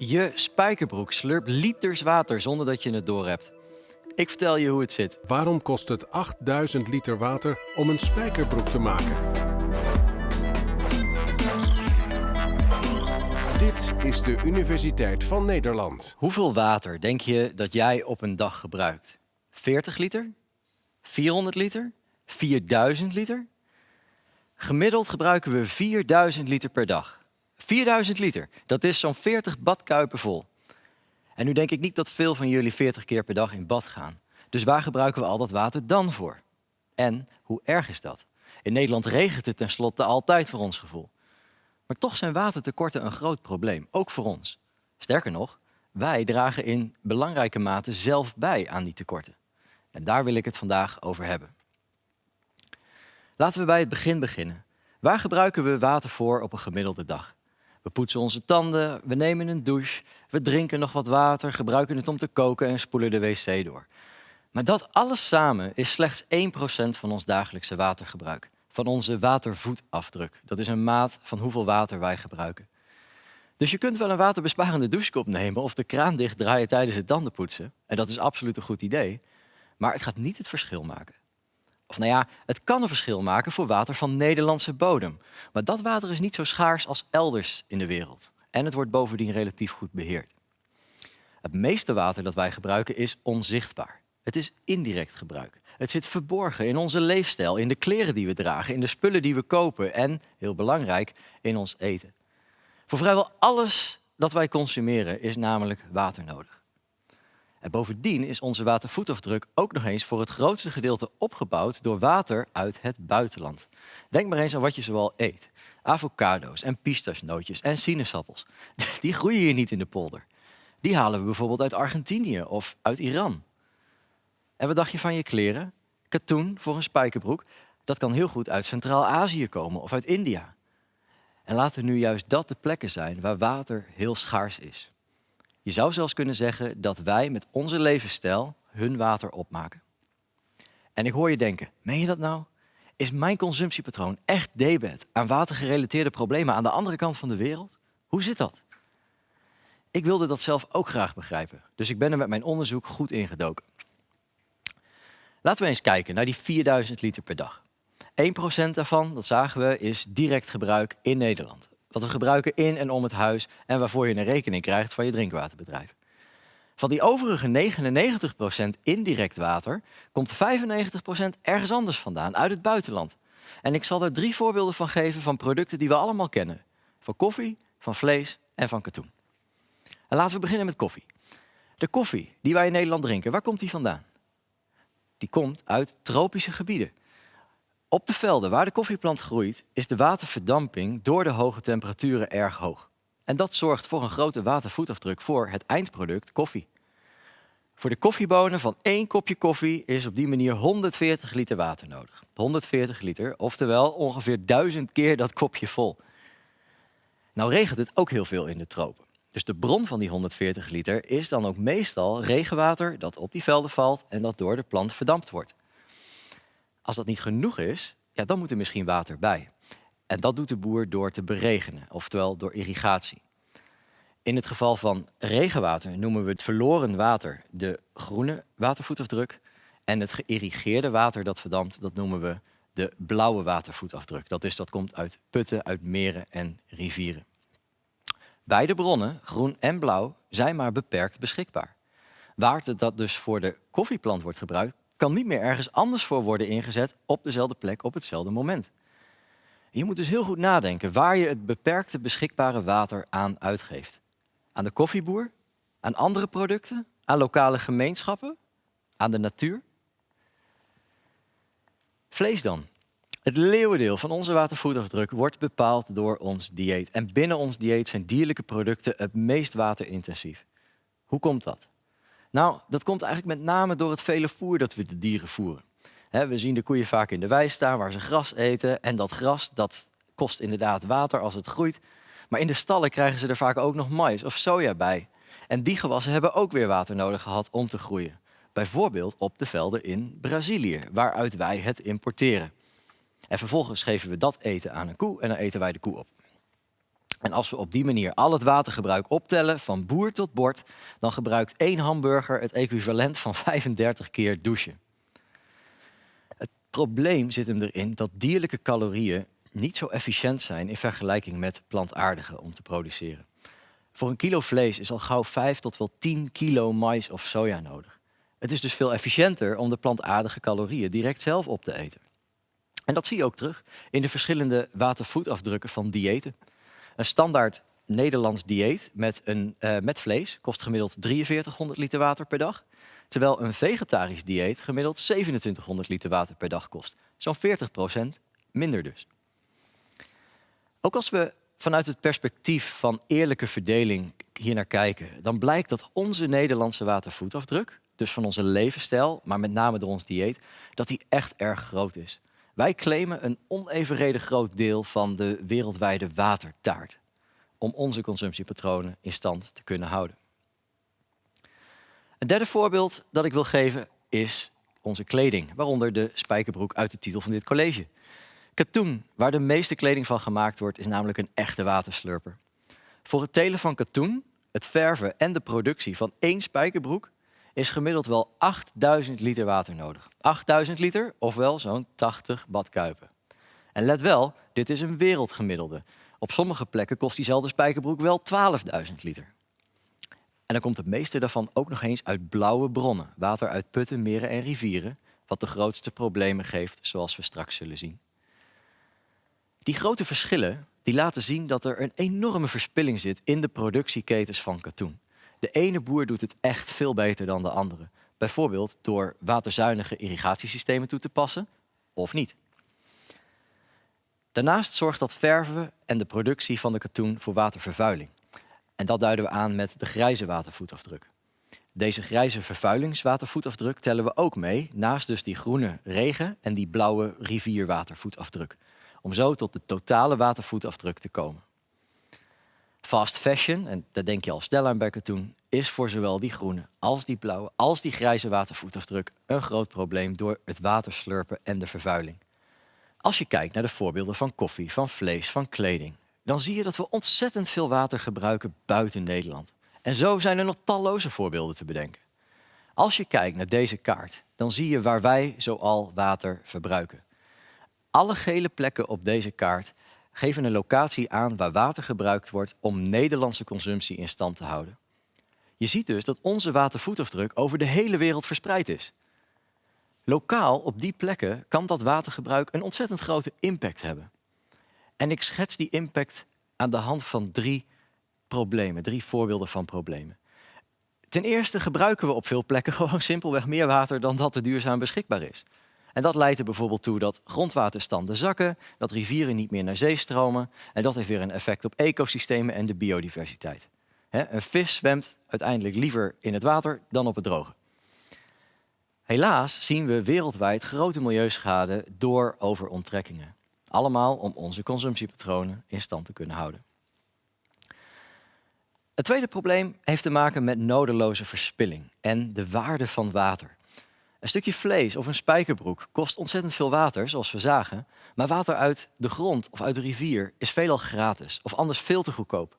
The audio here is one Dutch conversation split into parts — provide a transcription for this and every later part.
Je spijkerbroek slurpt liters water zonder dat je het doorhebt. Ik vertel je hoe het zit. Waarom kost het 8000 liter water om een spijkerbroek te maken? Dit is de Universiteit van Nederland. Hoeveel water denk je dat jij op een dag gebruikt? 40 liter? 400 liter? 4000 liter? Gemiddeld gebruiken we 4000 liter per dag. 4000 liter, dat is zo'n 40 badkuipen vol. En nu denk ik niet dat veel van jullie 40 keer per dag in bad gaan. Dus waar gebruiken we al dat water dan voor? En hoe erg is dat? In Nederland regent het tenslotte altijd voor ons gevoel. Maar toch zijn watertekorten een groot probleem, ook voor ons. Sterker nog, wij dragen in belangrijke mate zelf bij aan die tekorten. En daar wil ik het vandaag over hebben. Laten we bij het begin beginnen. Waar gebruiken we water voor op een gemiddelde dag? We poetsen onze tanden, we nemen een douche, we drinken nog wat water, gebruiken het om te koken en spoelen de wc door. Maar dat alles samen is slechts 1% van ons dagelijkse watergebruik. Van onze watervoetafdruk. Dat is een maat van hoeveel water wij gebruiken. Dus je kunt wel een waterbesparende douchekop nemen of de kraan dichtdraaien tijdens het tandenpoetsen. En dat is absoluut een goed idee. Maar het gaat niet het verschil maken. Of nou ja, het kan een verschil maken voor water van Nederlandse bodem. Maar dat water is niet zo schaars als elders in de wereld. En het wordt bovendien relatief goed beheerd. Het meeste water dat wij gebruiken is onzichtbaar. Het is indirect gebruik. Het zit verborgen in onze leefstijl, in de kleren die we dragen, in de spullen die we kopen en, heel belangrijk, in ons eten. Voor vrijwel alles dat wij consumeren is namelijk water nodig. En bovendien is onze watervoetafdruk ook nog eens voor het grootste gedeelte opgebouwd door water uit het buitenland. Denk maar eens aan wat je zoal eet. Avocado's en pistachenootjes en sinaasappels. Die groeien hier niet in de polder. Die halen we bijvoorbeeld uit Argentinië of uit Iran. En wat dacht je van je kleren? Katoen voor een spijkerbroek, dat kan heel goed uit Centraal-Azië komen of uit India. En laten nu juist dat de plekken zijn waar water heel schaars is. Je zou zelfs kunnen zeggen dat wij met onze levensstijl hun water opmaken. En ik hoor je denken, meen je dat nou? Is mijn consumptiepatroon echt debet aan watergerelateerde problemen aan de andere kant van de wereld? Hoe zit dat? Ik wilde dat zelf ook graag begrijpen, dus ik ben er met mijn onderzoek goed ingedoken. Laten we eens kijken naar die 4000 liter per dag. 1% daarvan, dat zagen we, is direct gebruik in Nederland wat we gebruiken in en om het huis en waarvoor je een rekening krijgt van je drinkwaterbedrijf. Van die overige 99% indirect water komt 95% ergens anders vandaan, uit het buitenland. En ik zal er drie voorbeelden van geven van producten die we allemaal kennen. Van koffie, van vlees en van katoen. En laten we beginnen met koffie. De koffie die wij in Nederland drinken, waar komt die vandaan? Die komt uit tropische gebieden. Op de velden waar de koffieplant groeit, is de waterverdamping door de hoge temperaturen erg hoog. En dat zorgt voor een grote watervoetafdruk voor het eindproduct koffie. Voor de koffiebonen van één kopje koffie is op die manier 140 liter water nodig. 140 liter, oftewel ongeveer duizend keer dat kopje vol. Nou regent het ook heel veel in de tropen. Dus de bron van die 140 liter is dan ook meestal regenwater dat op die velden valt en dat door de plant verdampt wordt. Als dat niet genoeg is, ja, dan moet er misschien water bij. En dat doet de boer door te beregenen, oftewel door irrigatie. In het geval van regenwater noemen we het verloren water de groene watervoetafdruk. En het geïrrigeerde water dat verdampt, dat noemen we de blauwe watervoetafdruk. Dat, is, dat komt uit putten, uit meren en rivieren. Beide bronnen, groen en blauw, zijn maar beperkt beschikbaar. Water dat dus voor de koffieplant wordt gebruikt, kan niet meer ergens anders voor worden ingezet op dezelfde plek op hetzelfde moment. Je moet dus heel goed nadenken waar je het beperkte beschikbare water aan uitgeeft. Aan de koffieboer, aan andere producten, aan lokale gemeenschappen, aan de natuur. Vlees dan. Het leeuwendeel van onze watervoetafdruk wordt bepaald door ons dieet. En binnen ons dieet zijn dierlijke producten het meest waterintensief. Hoe komt dat? Nou, dat komt eigenlijk met name door het vele voer dat we de dieren voeren. we zien de koeien vaak in de wei staan waar ze gras eten. En dat gras dat kost inderdaad water als het groeit. Maar in de stallen krijgen ze er vaak ook nog mais of soja bij. En die gewassen hebben ook weer water nodig gehad om te groeien. Bijvoorbeeld op de velden in Brazilië, waaruit wij het importeren. En vervolgens geven we dat eten aan een koe en dan eten wij de koe op. En als we op die manier al het watergebruik optellen, van boer tot bord, dan gebruikt één hamburger het equivalent van 35 keer douchen. Het probleem zit hem erin dat dierlijke calorieën niet zo efficiënt zijn in vergelijking met plantaardige om te produceren. Voor een kilo vlees is al gauw 5 tot wel 10 kilo mais of soja nodig. Het is dus veel efficiënter om de plantaardige calorieën direct zelf op te eten. En dat zie je ook terug in de verschillende watervoetafdrukken van diëten. Een standaard Nederlands dieet met, een, uh, met vlees kost gemiddeld 4300 liter water per dag. Terwijl een vegetarisch dieet gemiddeld 2700 liter water per dag kost. Zo'n 40% minder dus. Ook als we vanuit het perspectief van eerlijke verdeling hier naar kijken, dan blijkt dat onze Nederlandse watervoetafdruk, dus van onze levensstijl, maar met name door ons dieet, dat die echt erg groot is. Wij claimen een onevenredig groot deel van de wereldwijde watertaart om onze consumptiepatronen in stand te kunnen houden. Een derde voorbeeld dat ik wil geven is onze kleding, waaronder de spijkerbroek uit de titel van dit college. Katoen, waar de meeste kleding van gemaakt wordt, is namelijk een echte waterslurper. Voor het telen van katoen, het verven en de productie van één spijkerbroek is gemiddeld wel 8000 liter water nodig. 8000 liter, ofwel zo'n 80 badkuipen. En let wel, dit is een wereldgemiddelde. Op sommige plekken kost diezelfde spijkerbroek wel 12.000 liter. En dan komt het meeste daarvan ook nog eens uit blauwe bronnen. Water uit putten, meren en rivieren, wat de grootste problemen geeft, zoals we straks zullen zien. Die grote verschillen die laten zien dat er een enorme verspilling zit in de productieketens van katoen. De ene boer doet het echt veel beter dan de andere. Bijvoorbeeld door waterzuinige irrigatiesystemen toe te passen of niet. Daarnaast zorgt dat verven en de productie van de katoen voor watervervuiling. En dat duiden we aan met de grijze watervoetafdruk. Deze grijze vervuilingswatervoetafdruk tellen we ook mee, naast dus die groene regen en die blauwe rivierwatervoetafdruk. Om zo tot de totale watervoetafdruk te komen. Fast fashion, en daar denk je al snel aan bij katoen, is voor zowel die groene als die blauwe als die grijze watervoetafdruk een groot probleem door het waterslurpen en de vervuiling. Als je kijkt naar de voorbeelden van koffie, van vlees, van kleding, dan zie je dat we ontzettend veel water gebruiken buiten Nederland. En zo zijn er nog talloze voorbeelden te bedenken. Als je kijkt naar deze kaart, dan zie je waar wij zoal water verbruiken. Alle gele plekken op deze kaart geven een locatie aan waar water gebruikt wordt om Nederlandse consumptie in stand te houden. Je ziet dus dat onze watervoetafdruk over de hele wereld verspreid is. Lokaal op die plekken kan dat watergebruik een ontzettend grote impact hebben. En ik schets die impact aan de hand van drie problemen, drie voorbeelden van problemen. Ten eerste gebruiken we op veel plekken gewoon simpelweg meer water dan dat er duurzaam beschikbaar is. En dat leidt er bijvoorbeeld toe dat grondwaterstanden zakken, dat rivieren niet meer naar zee stromen en dat heeft weer een effect op ecosystemen en de biodiversiteit. een vis zwemt uiteindelijk liever in het water dan op het droge. Helaas zien we wereldwijd grote milieuschade door overonttrekkingen. Allemaal om onze consumptiepatronen in stand te kunnen houden. Het tweede probleem heeft te maken met nodeloze verspilling en de waarde van water. Een stukje vlees of een spijkerbroek kost ontzettend veel water, zoals we zagen. Maar water uit de grond of uit de rivier is veelal gratis of anders veel te goedkoop.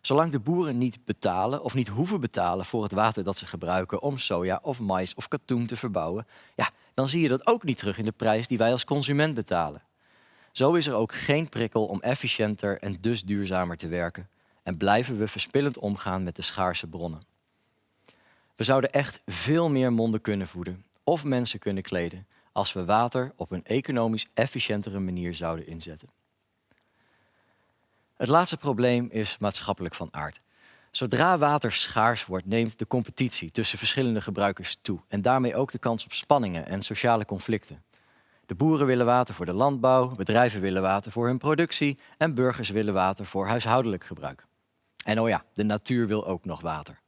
Zolang de boeren niet betalen of niet hoeven betalen voor het water dat ze gebruiken om soja of mais of katoen te verbouwen, ja, dan zie je dat ook niet terug in de prijs die wij als consument betalen. Zo is er ook geen prikkel om efficiënter en dus duurzamer te werken en blijven we verspillend omgaan met de schaarse bronnen. We zouden echt veel meer monden kunnen voeden of mensen kunnen kleden als we water op een economisch efficiëntere manier zouden inzetten. Het laatste probleem is maatschappelijk van aard. Zodra water schaars wordt, neemt de competitie tussen verschillende gebruikers toe en daarmee ook de kans op spanningen en sociale conflicten. De boeren willen water voor de landbouw, bedrijven willen water voor hun productie en burgers willen water voor huishoudelijk gebruik. En oh ja, de natuur wil ook nog water.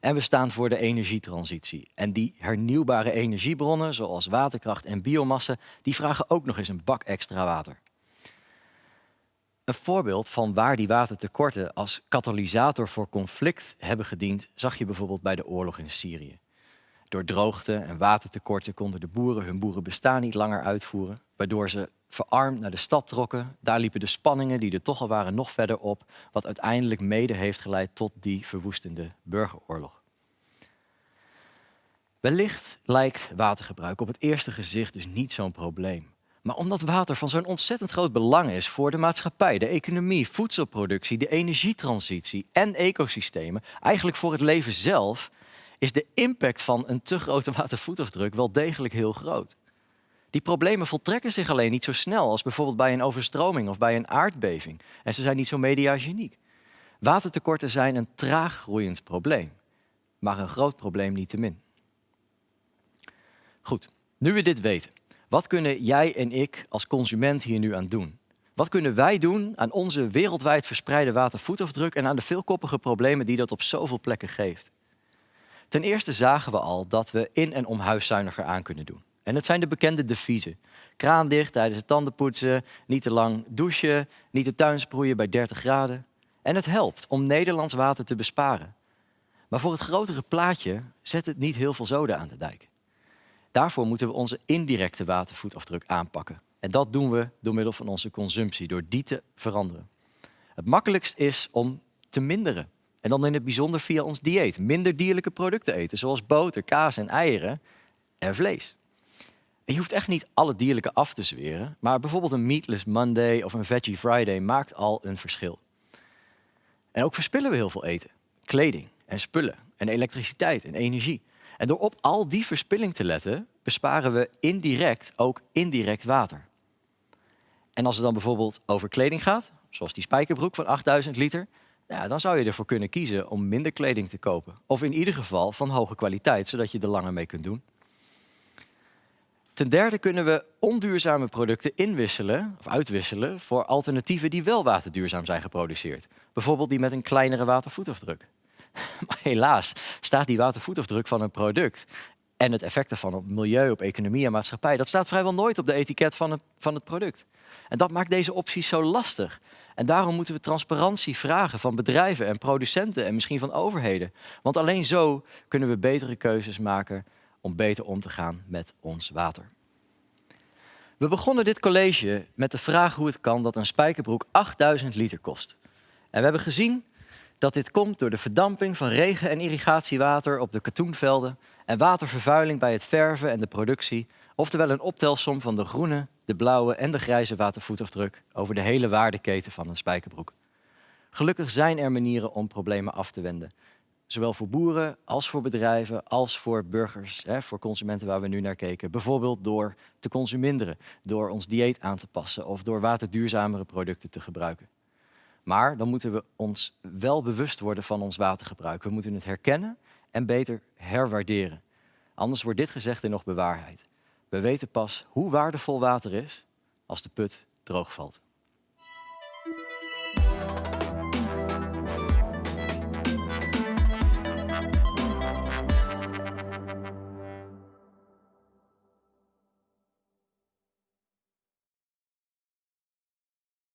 En we staan voor de energietransitie. En die hernieuwbare energiebronnen, zoals waterkracht en biomassa, die vragen ook nog eens een bak extra water. Een voorbeeld van waar die watertekorten als katalysator voor conflict hebben gediend, zag je bijvoorbeeld bij de oorlog in Syrië. Door droogte en watertekorten konden de boeren hun boerenbestaan niet langer uitvoeren, waardoor ze verarmd naar de stad trokken. Daar liepen de spanningen die er toch al waren nog verder op, wat uiteindelijk mede heeft geleid tot die verwoestende burgeroorlog. Wellicht lijkt watergebruik op het eerste gezicht dus niet zo'n probleem. Maar omdat water van zo'n ontzettend groot belang is voor de maatschappij, de economie, voedselproductie, de energietransitie en ecosystemen, eigenlijk voor het leven zelf, is de impact van een te grote watervoetafdruk wel degelijk heel groot. Die problemen voltrekken zich alleen niet zo snel als bijvoorbeeld bij een overstroming of bij een aardbeving. En ze zijn niet zo mediageniek. Watertekorten zijn een traag groeiend probleem, maar een groot probleem niettemin. Goed, nu we dit weten, wat kunnen jij en ik als consument hier nu aan doen? Wat kunnen wij doen aan onze wereldwijd verspreide watervoetafdruk en aan de veelkoppige problemen die dat op zoveel plekken geeft? Ten eerste zagen we al dat we in en om huis zuiniger aan kunnen doen. En het zijn de bekende deviezen. Kraan dicht tijdens het tandenpoetsen, niet te lang douchen, niet de tuin sproeien bij 30 graden. En het helpt om Nederlands water te besparen. Maar voor het grotere plaatje zet het niet heel veel zoden aan de dijk. Daarvoor moeten we onze indirecte watervoetafdruk aanpakken. En dat doen we door middel van onze consumptie, door die te veranderen. Het makkelijkst is om te minderen. En dan in het bijzonder via ons dieet. Minder dierlijke producten eten, zoals boter, kaas en eieren en vlees. Je hoeft echt niet alle dierlijke af te zweren, maar bijvoorbeeld een Meatless Monday of een Veggie Friday maakt al een verschil. En ook verspillen we heel veel eten, kleding en spullen en elektriciteit en energie. En door op al die verspilling te letten, besparen we indirect ook indirect water. En als het dan bijvoorbeeld over kleding gaat, zoals die spijkerbroek van 8000 liter, dan zou je ervoor kunnen kiezen om minder kleding te kopen. Of in ieder geval van hoge kwaliteit, zodat je er langer mee kunt doen. Ten derde kunnen we onduurzame producten inwisselen of uitwisselen voor alternatieven die wel waterduurzaam zijn geproduceerd. Bijvoorbeeld die met een kleinere watervoetafdruk. Maar helaas staat die watervoetafdruk van een product en het effect ervan op milieu, op economie en maatschappij, dat staat vrijwel nooit op de etiket van van het product. En dat maakt deze opties zo lastig. En daarom moeten we transparantie vragen van bedrijven en producenten en misschien van overheden. Want alleen zo kunnen we betere keuzes maken om beter om te gaan met ons water. We begonnen dit college met de vraag hoe het kan dat een spijkerbroek 8000 liter kost. En we hebben gezien dat dit komt door de verdamping van regen- en irrigatiewater op de katoenvelden en watervervuiling bij het verven en de productie, oftewel een optelsom van de groene, de blauwe en de grijze watervoetafdruk over de hele waardeketen van een spijkerbroek. Gelukkig zijn er manieren om problemen af te wenden. Zowel voor boeren als voor bedrijven als voor burgers, hè, voor consumenten waar we nu naar keken. Bijvoorbeeld door te consuminderen, door ons dieet aan te passen of door waterduurzamere producten te gebruiken. Maar dan moeten we ons wel bewust worden van ons watergebruik. We moeten het herkennen en beter herwaarderen. Anders wordt dit gezegde nog bewaarheid. We weten pas hoe waardevol water is als de put droog valt.